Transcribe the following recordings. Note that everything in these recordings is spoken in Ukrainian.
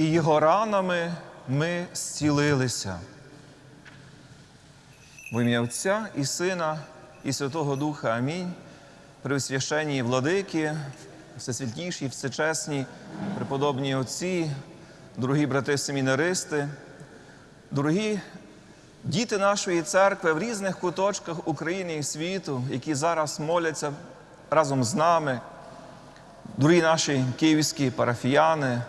і його ранами ми зцілилися. В ім'я Отця і Сина, і Святого Духа Амінь. Пресвященні владики, всесвятіші, всечесні, преподобні отці, дорогі брати семінаристи, дорогі діти нашої церкви в різних куточках України і світу, які зараз моляться разом з нами, дорогі наші київські парафіяни,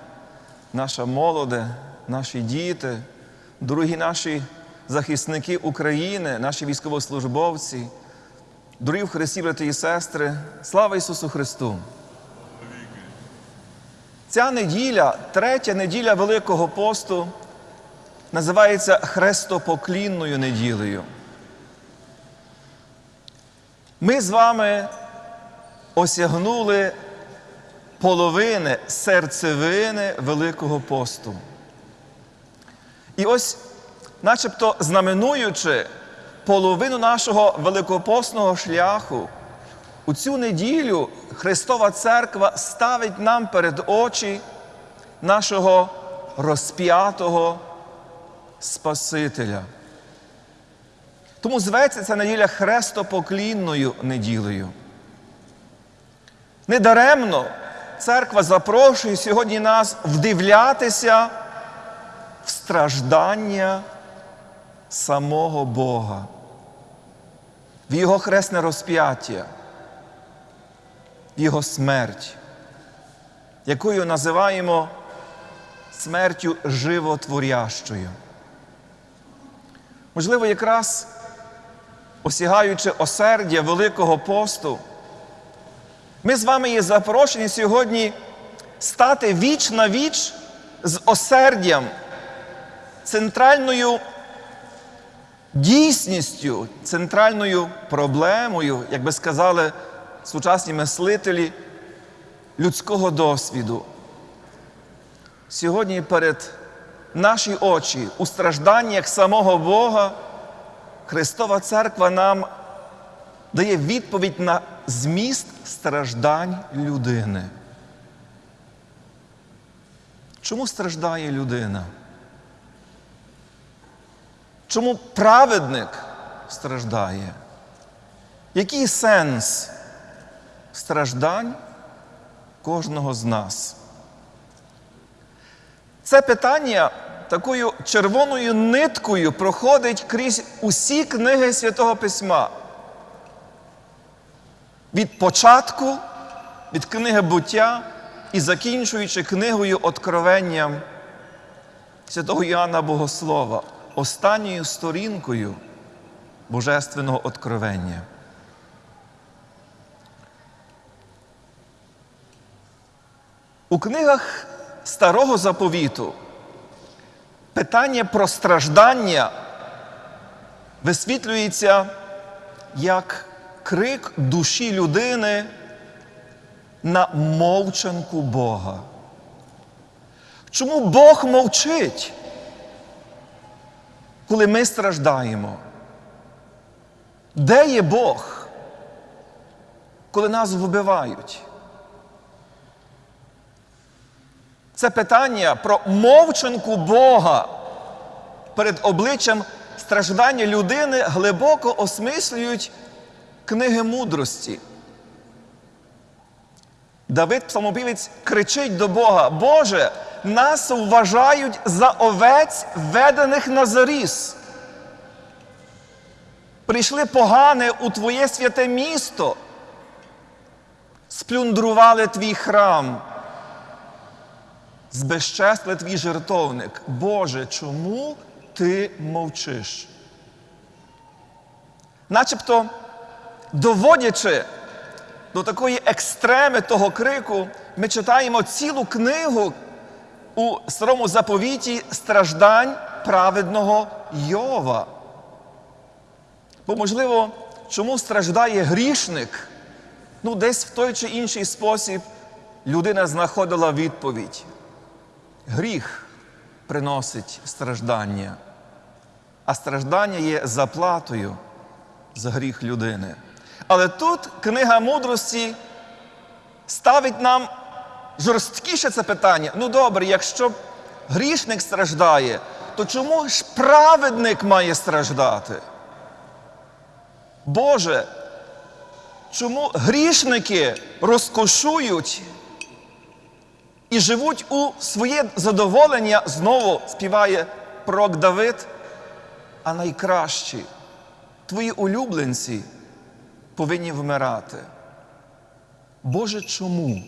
наша молоде, наші діти, дорогі наші захисники України, наші військовослужбовці, дорогі в Христі, брати і сестри, слава Ісусу Христу! Ця неділя, третя неділя Великого посту, називається Хрестопоклінною неділею. Ми з вами осягнули половини серцевини Великого посту. І ось, начебто знаменуючи половину нашого великопостного шляху, у цю неділю Христова Церква ставить нам перед очі нашого розп'ятого Спасителя. Тому зветься ця неділя хрестопоклінною неділею. Недаремно церква запрошує сьогодні нас вдивлятися в страждання самого Бога, в Його хресне розп'яття, в Його смерть, якою називаємо смертю животворящою. Можливо, якраз осягаючи осердя Великого посту, ми з вами є запрошені сьогодні стати віч на віч з осердям, центральною дійсністю, центральною проблемою, як би сказали сучасні мислителі людського досвіду. Сьогодні перед наші очі у стражданнях самого Бога Христова Церква нам дає відповідь на зміст страждань людини. Чому страждає людина? Чому праведник страждає? Який сенс страждань кожного з нас? Це питання такою червоною ниткою проходить крізь усі книги Святого Письма. Від початку, від книги буття і закінчуючи книгою Откровенням святого Іоанна Богослова, останньою сторінкою Божественного откровення. У книгах Старого заповіту питання про страждання висвітлюється як крик душі людини на мовчанку Бога. Чому Бог мовчить, коли ми страждаємо? Де є Бог, коли нас вбивають? Це питання про мовчанку Бога перед обличчям страждання людини глибоко осмислюють книги мудрості. Давид Псалмопівець кричить до Бога: Боже, нас вважають за овець, ведених на заріз. Прийшли погане у Твоє святе місто, сплюндрували твій храм збезчесли твій жертовник. Боже, чому ти мовчиш? Начебто, доводячи до такої екстреми того крику, ми читаємо цілу книгу у старому заповіті страждань праведного Йова. Бо, можливо, чому страждає грішник? Ну, десь в той чи інший спосіб людина знаходила відповідь. Гріх приносить страждання, а страждання є заплатою за гріх людини. Але тут книга мудрості ставить нам жорсткіше це питання. Ну добре, якщо грішник страждає, то чому ж праведник має страждати? Боже, чому грішники розкошують і живуть у своє задоволення, знову співає пророк Давид, а найкращі, твої улюбленці повинні вмирати. Боже, чому?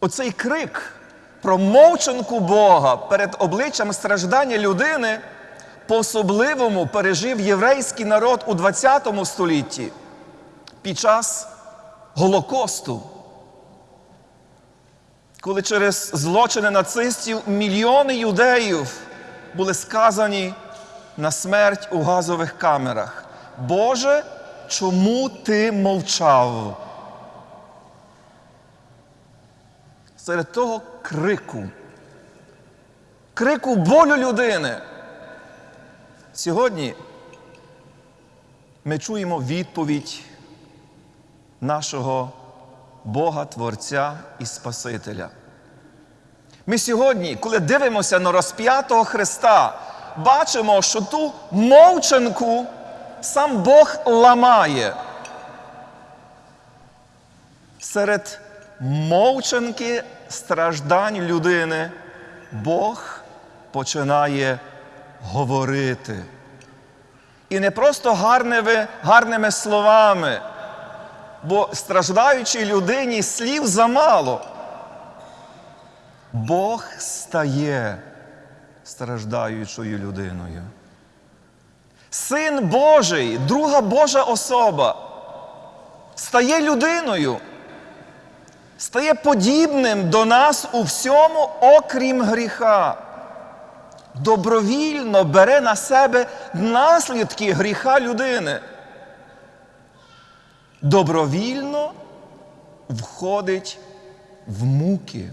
Оцей крик про мовчанку Бога перед обличчям страждання людини по-особливому пережив єврейський народ у ХХ столітті під час Голокосту, коли через злочини нацистів мільйони юдеїв були сказані на смерть у газових камерах. Боже, чому ти мовчав? Серед того крику, крику болю людини. Сьогодні ми чуємо відповідь нашого Бога Творця і Спасителя. Ми сьогодні, коли дивимося на розп'ятого Христа, бачимо, що ту мовчанку сам Бог ламає. Серед мовчанки страждань людини Бог починає говорити. І не просто гарними, гарними словами, бо страждаючій людині слів замало. Бог стає страждаючою людиною. Син Божий, друга Божа особа, стає людиною, стає подібним до нас у всьому, окрім гріха. Добровільно бере на себе наслідки гріха людини. Добровільно входить в муки,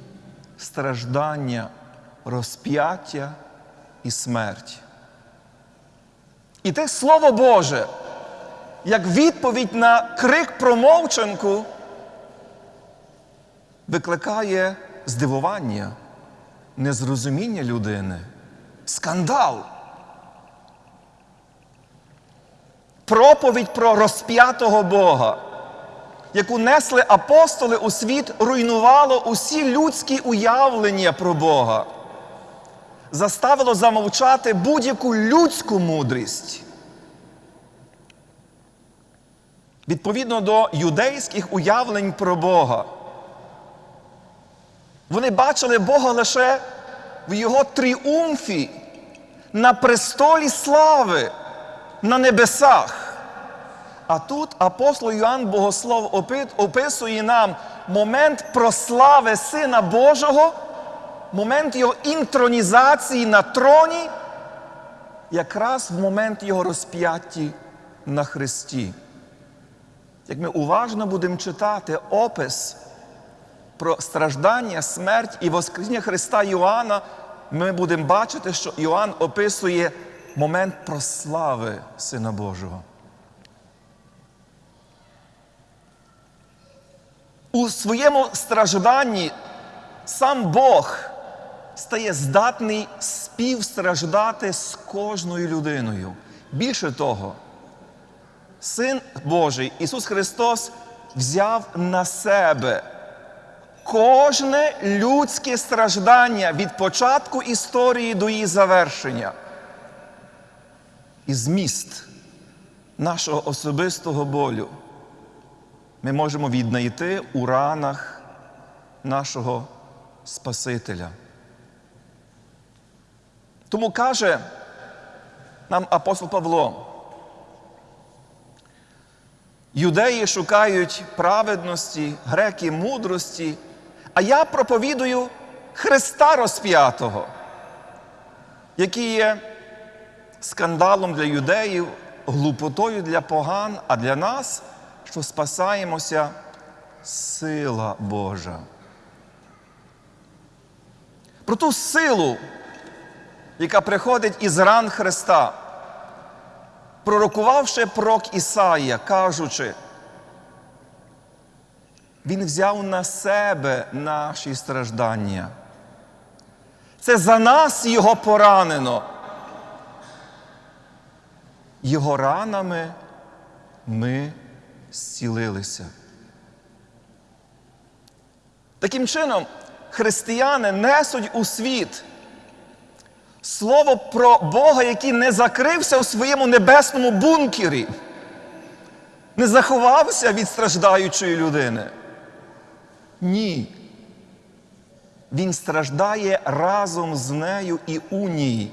страждання, розп'яття і смерть. І те Слово Боже, як відповідь на крик про мовчанку, викликає здивування, незрозуміння людини, скандал. Проповідь про розп'ятого Бога, яку несли апостоли у світ, руйнувало усі людські уявлення про Бога, заставило замовчати будь-яку людську мудрість. Відповідно до юдейських уявлень про Бога. Вони бачили Бога лише в Його тріумфі на престолі слави на небесах. А тут апостол Йоанн Богослов описує нам момент прослави Сина Божого, момент його інтронізації на троні, якраз в момент його розп'ятті на Христі. Як ми уважно будемо читати опис про страждання, смерть і Воскресіння Христа Йоанна, ми будемо бачити, що Йоанн описує момент прослави Сина Божого. У своєму стражданні сам Бог стає здатний співстраждати з кожною людиною. Більше того, Син Божий Ісус Христос взяв на себе кожне людське страждання від початку історії до її завершення. І зміст нашого особистого болю ми можемо віднайти у ранах нашого Спасителя. Тому каже нам апостол Павло, юдеї шукають праведності, греки мудрості, а я проповідую Христа розп'ятого, який є скандалом для юдеїв, глупотою для поган, а для нас, що спасаємося, сила Божа. Про ту силу, яка приходить із ран Христа, пророкувавши пророк Ісаїя, кажучи, Він взяв на себе наші страждання Це за нас його поранено. Його ранами ми зцілилися. Таким чином, християни несуть у світ слово про Бога, який не закрився у своєму небесному бункері, не заховався від страждаючої людини. Ні. Він страждає разом з нею і у ній.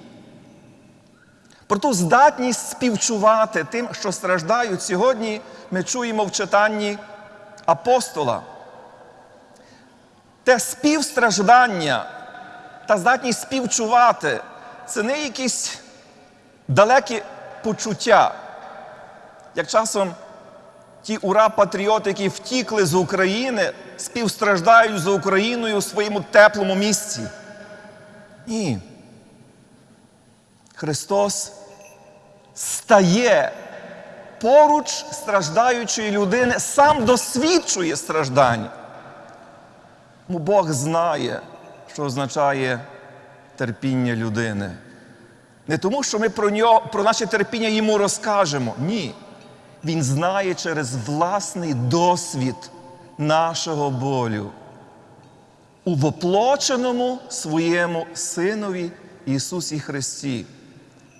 Про ту здатність співчувати тим, що страждають сьогодні, ми чуємо в читанні апостола. Те співстраждання та здатність співчувати це не якісь далекі почуття, як часом ті ура-патріоти, які втікли з України, співстраждають за Україною у своєму теплому місці. Ні. Христос стає поруч страждаючої людини, сам досвідчує страждань. Тому Бог знає, що означає терпіння людини. Не тому, що ми про нього, про наше терпіння йому розкажемо. Ні. Він знає через власний досвід нашого болю у воплоченому своєму Синові Ісусі Христі,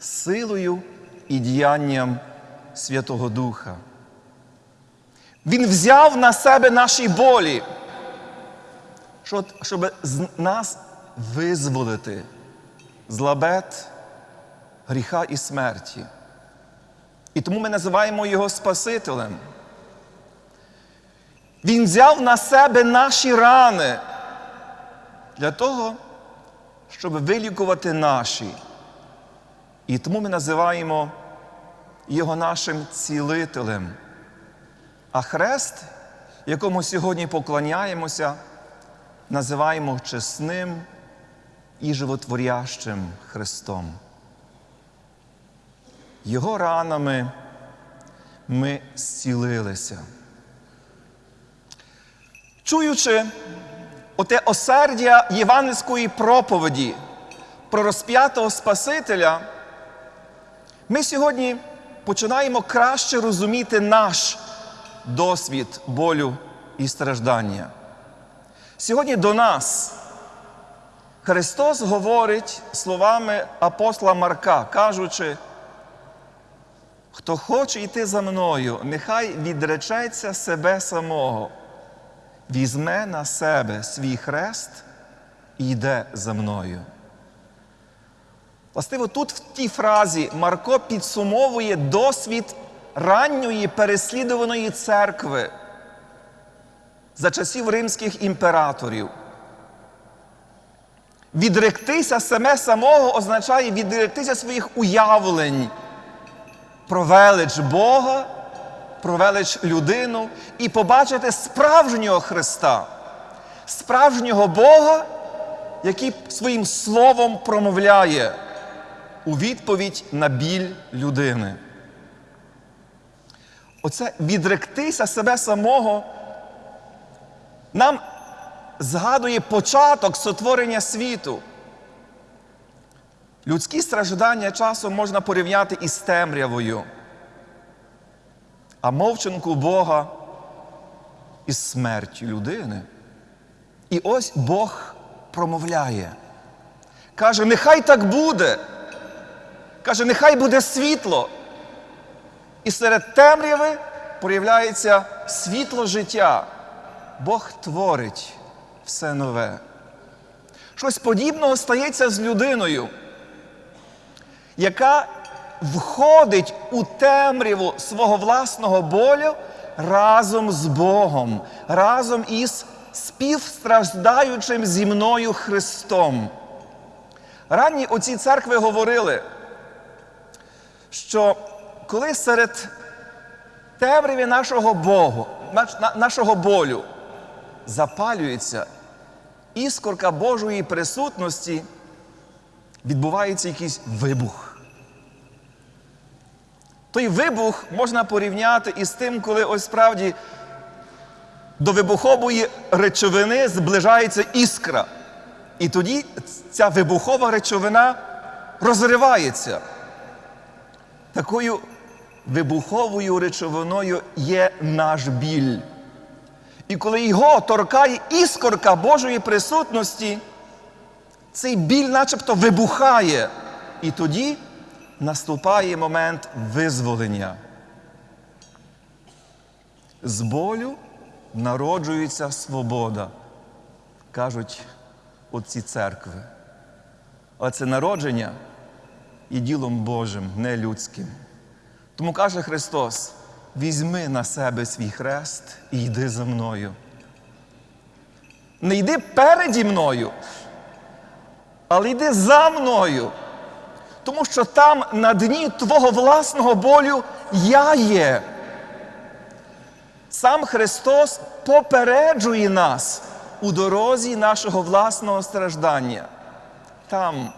силою і діянням Святого Духа. Він взяв на себе наші болі, щоб нас визволити з лабет гріха і смерті. І тому ми називаємо його Спасителем. Він взяв на себе наші рани для того, щоб вилікувати наші. І тому ми називаємо його нашим цілителем. А хрест, якому сьогодні поклоняємося, називаємо чесним і животворящим Христом. Його ранами ми зцілилися. Чуючи оте осердя євангельської проповіді про розп'ятого Спасителя, ми сьогодні починаємо краще розуміти наш досвід болю і страждання. Сьогодні до нас Христос говорить словами апостола Марка, кажучи, хто хоче йти за мною, нехай відречеться себе самого, візьме на себе свій хрест і йде за мною. Властиво, тут в тій фразі Марко підсумовує досвід ранньої переслідуваної церкви за часів римських імператорів. Відректися саме самого означає відректися своїх уявлень про велич Бога, про велич людину і побачити справжнього Христа, справжнього Бога, який своїм словом промовляє у відповідь на біль людини. Оце відректися себе самого нам згадує початок сотворення світу. Людські страждання часом можна порівняти із темрявою, а мовчанку Бога із смертю людини. І ось Бог промовляє. Каже, нехай так буде. Каже, нехай буде світло. І серед темряви проявляється світло життя. Бог творить все нове. Щось подібного стається з людиною, яка входить у темряву свого власного болю разом з Богом, разом із співстраждаючим зі мною Христом. Ранні оці церкви говорили, що коли серед темряві нашого Богу, нашого болю запалюється іскорка Божої присутності, відбувається якийсь вибух. Той вибух можна порівняти із тим, коли ось справді до вибухової речовини зближається іскра. І тоді ця вибухова речовина розривається. Такою вибуховою речовиною є наш біль. І коли його торкає іскорка Божої присутності, цей біль начебто вибухає. І тоді наступає момент визволення. З болю народжується свобода, кажуть отці церкви. А це народження є ділом Божим, не людським. Тому каже Христос: візьми на себе свій хрест і йди за мною. Не йди переді мною, але йди за мною. Тому що там на дні твого власного болю я є. Сам Христос попереджує нас у дорозі нашого власного страждання. Там,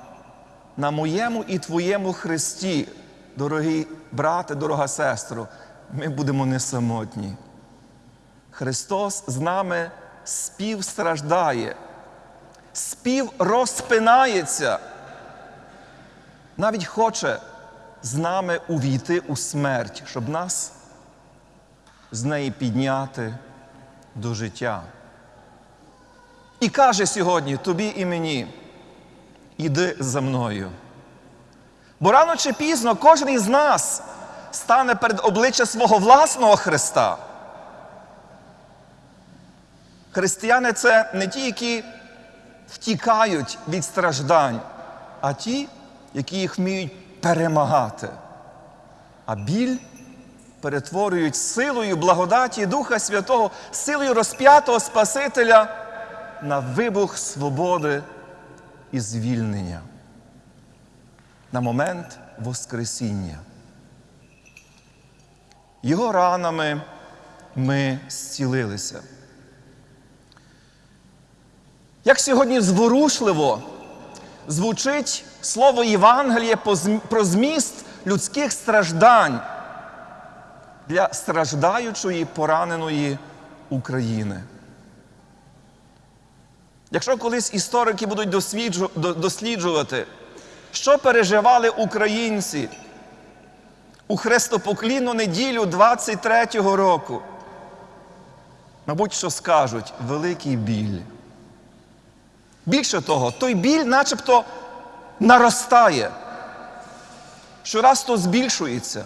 на моєму і твоєму Христі, дорогі брате, дорога сестро, ми будемо не самотні. Христос з нами співстраждає, спів розпинається, навіть хоче з нами увійти у смерть, щоб нас з неї підняти до життя. І каже сьогодні тобі і мені, іди за мною. Бо рано чи пізно кожен із нас стане перед обличчя свого власного Христа. Християни це не ті, які втікають від страждань, а ті, які їх вміють перемагати. А біль перетворюють силою благодаті Духа Святого, силою розп'ятого Спасителя на вибух свободи і звільнення. На момент Воскресіння. Його ранами ми зцілилися. Як сьогодні зворушливо звучить слово Євангелія про зміст людських страждань для страждаючої пораненої України. Якщо колись історики будуть досліджувати, що переживали українці у хрестопоклінну неділю 23-го року, мабуть, що скажуть великий біль. Більше того, той біль начебто наростає, щораз то збільшується.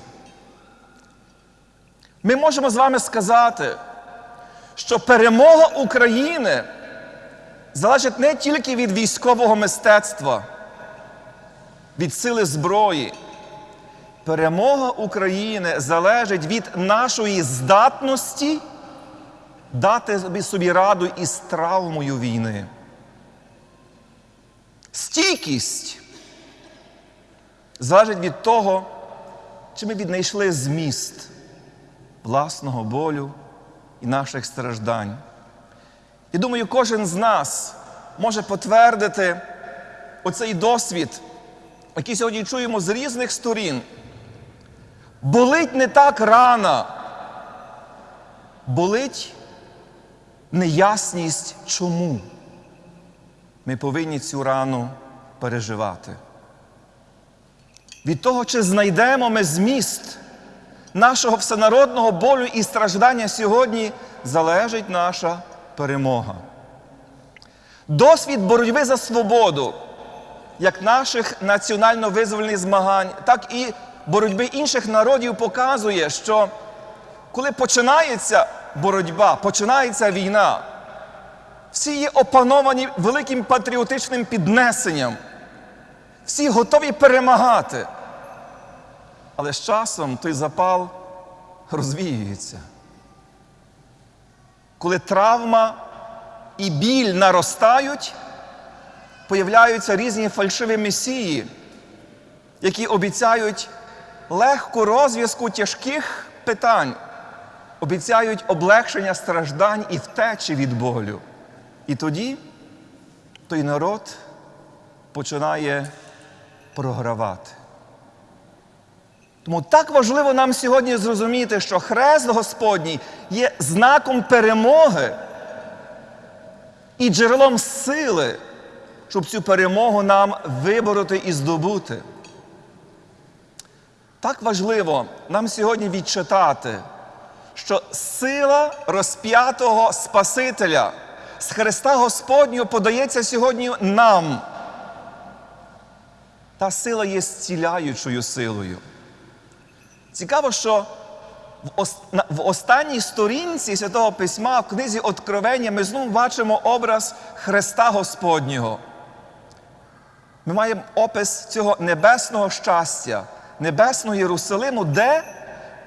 Ми можемо з вами сказати, що перемога України залежить не тільки від військового мистецтва, від сили зброї. Перемога України залежить від нашої здатності дати собі раду із травмою війни. Стійкість залежить від того, чи ми віднайшли зміст власного болю і наших страждань. І думаю, кожен з нас може потвердити оцей досвід, який сьогодні чуємо з різних сторін. Болить не так рана, болить неясність чому. Ми повинні цю рану переживати. Від того, чи знайдемо ми зміст нашого всенародного болю і страждання сьогодні, залежить наша перемога. Досвід боротьби за свободу, як наших національно-визвольних змагань, так і боротьби інших народів показує, що коли починається боротьба, починається війна, всі є опановані великим патріотичним піднесенням, всі готові перемагати. Але з часом той запал розвіюється. Коли травма і біль наростають, появляються різні фальшиві месії, які обіцяють легку розв'язку тяжких питань, обіцяють облегшення страждань і втечі від болю. І тоді той народ починає програвати. Тому так важливо нам сьогодні зрозуміти, що Хрест Господній є знаком перемоги і джерелом сили, щоб цю перемогу нам вибороти і здобути. Так важливо нам сьогодні відчитати, що сила розп'ятого Спасителя з Христа Господнього подається сьогодні нам. Та сила є зціляючою силою. Цікаво, що в, останній сторінці Святого Письма в книзі Откровення ми знову бачимо образ Христа Господнього. Ми маємо опис цього небесного щастя, небесного Єрусалиму, де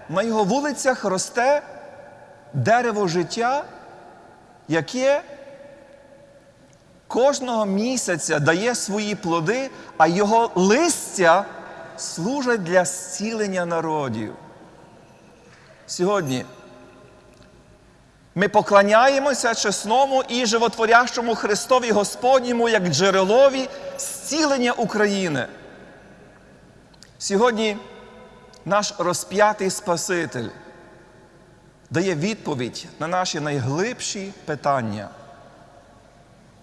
на його вулицях росте дерево життя, яке кожного місяця дає свої плоди, а його листя служать для зцілення народів. Сьогодні ми поклоняємося чесному і животворящому Христові Господньому як джерелові зцілення України. Сьогодні наш розп'ятий Спаситель дає відповідь на наші найглибші питання.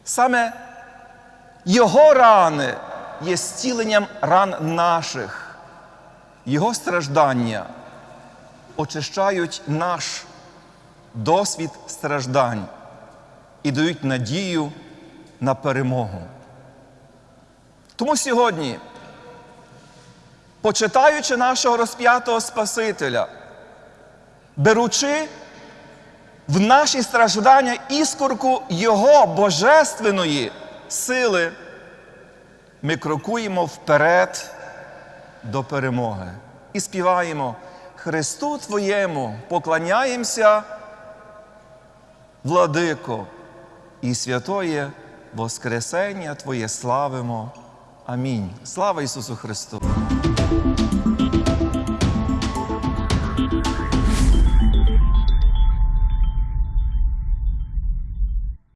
Саме Його рани є зціленням ран наших, Його страждання очищають наш досвід страждань і дають надію на перемогу. Тому сьогодні, почитаючи нашого розп'ятого Спасителя, беручи в наші страждання іскорку Його божественної сили, ми крокуємо вперед до перемоги і співаємо Христу Твоєму поклоняємося, владико, і святоє Воскресення Твоє славимо. Амінь. Слава Ісусу Христу!